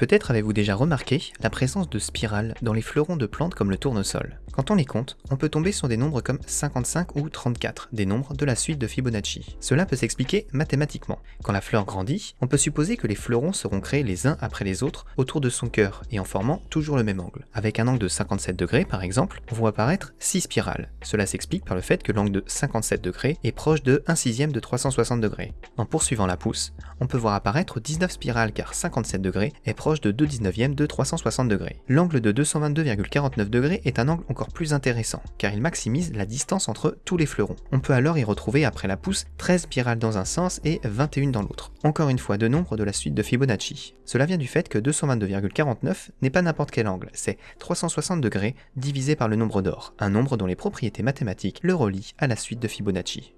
Peut-être avez-vous déjà remarqué la présence de spirales dans les fleurons de plantes comme le tournesol. Quand on les compte, on peut tomber sur des nombres comme 55 ou 34, des nombres de la suite de Fibonacci. Cela peut s'expliquer mathématiquement. Quand la fleur grandit, on peut supposer que les fleurons seront créés les uns après les autres autour de son cœur et en formant toujours le même angle. Avec un angle de 57 degrés par exemple, on voit apparaître 6 spirales. Cela s'explique par le fait que l'angle de 57 degrés est proche de 1 sixième de 360 degrés. En poursuivant la pousse, on peut voir apparaître 19 spirales car 57 degrés est proche de 2 19e de 360 degrés. L'angle de 222,49 degrés est un angle encore plus intéressant, car il maximise la distance entre tous les fleurons. On peut alors y retrouver après la pousse 13 spirales dans un sens et 21 dans l'autre. Encore une fois, deux nombres de la suite de Fibonacci. Cela vient du fait que 222,49 n'est pas n'importe quel angle, c'est 360 degrés divisé par le nombre d'or, un nombre dont les propriétés mathématiques le relient à la suite de Fibonacci.